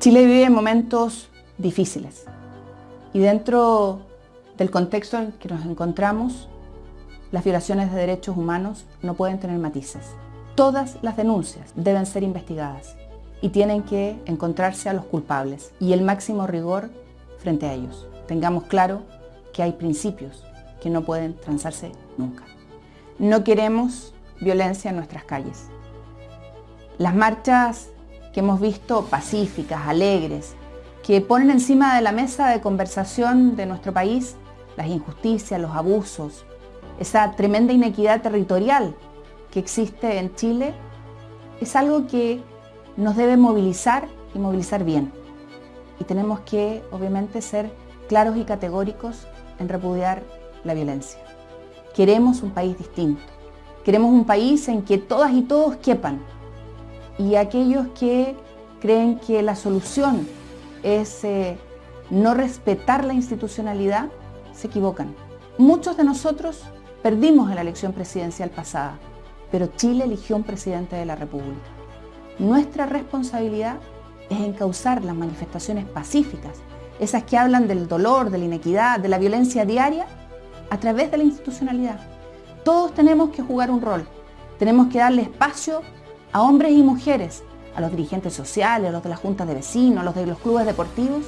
Chile vive momentos difíciles y dentro del contexto en que nos encontramos, las violaciones de derechos humanos no pueden tener matices. Todas las denuncias deben ser investigadas y tienen que encontrarse a los culpables y el máximo rigor frente a ellos. Tengamos claro que hay principios que no pueden transarse nunca. No queremos violencia en nuestras calles. Las marchas que hemos visto pacíficas, alegres, que ponen encima de la mesa de conversación de nuestro país las injusticias, los abusos, esa tremenda inequidad territorial que existe en Chile, es algo que nos debe movilizar y movilizar bien. Y tenemos que, obviamente, ser claros y categóricos en repudiar la violencia. Queremos un país distinto. Queremos un país en que todas y todos quepan, y aquellos que creen que la solución es eh, no respetar la institucionalidad, se equivocan. Muchos de nosotros perdimos en la elección presidencial pasada, pero Chile eligió un presidente de la República. Nuestra responsabilidad es encauzar las manifestaciones pacíficas, esas que hablan del dolor, de la inequidad, de la violencia diaria, a través de la institucionalidad. Todos tenemos que jugar un rol, tenemos que darle espacio a hombres y mujeres, a los dirigentes sociales, a los de las juntas de vecinos, a los de los clubes deportivos,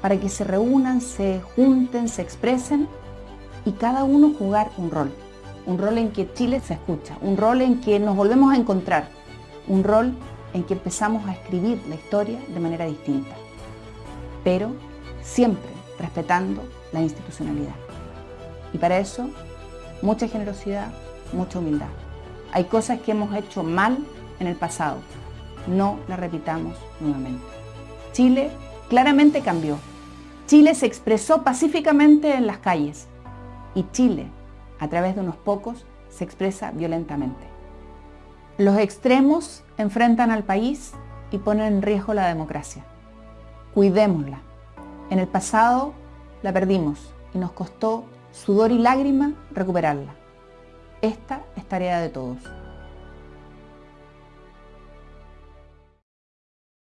para que se reúnan, se junten, se expresen y cada uno jugar un rol. Un rol en que Chile se escucha, un rol en que nos volvemos a encontrar, un rol en que empezamos a escribir la historia de manera distinta, pero siempre respetando la institucionalidad. Y para eso, mucha generosidad, mucha humildad. Hay cosas que hemos hecho mal en el pasado. No la repitamos nuevamente. Chile claramente cambió. Chile se expresó pacíficamente en las calles y Chile, a través de unos pocos, se expresa violentamente. Los extremos enfrentan al país y ponen en riesgo la democracia. Cuidémosla. En el pasado la perdimos y nos costó sudor y lágrima recuperarla. Esta es tarea de todos.